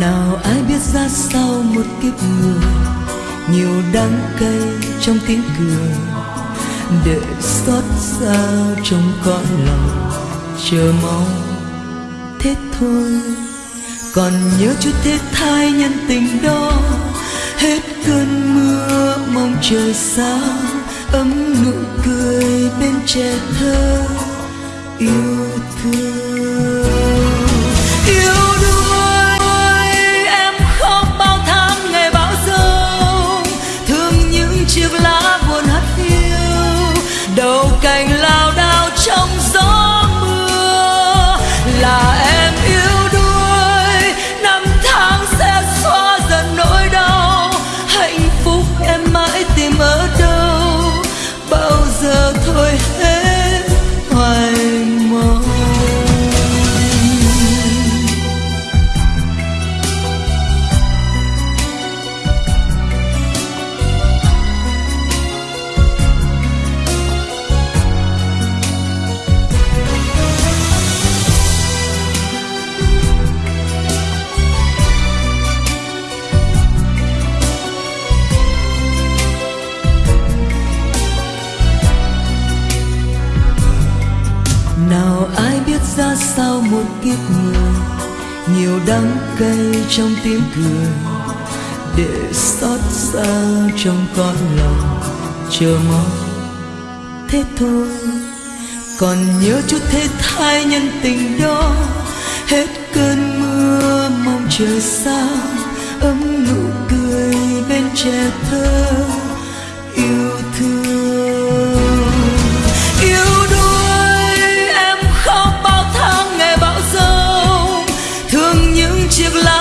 nào ai biết ra sao một kiếp người, nhiều đắng cay trong tiếng cười. Để xót xa trong cõi lòng, chờ mong thế thôi. Còn nhớ chút thế thai nhân tình đó, hết cơn mưa mong trời sáng ấm nụ cười bên trẻ thơ, yêu thương. Đầu lao đao trong gió. Nào ai biết ra sao một kiếp người, nhiều đắng cay trong tiếng cười. Để xót xa trong con lòng chờ mong. Thế thôi, còn nhớ chút thế thai nhân tình đó. Hết cơn mưa mong trời xa, ấm nụ cười bên trẻ thơ. Giông thương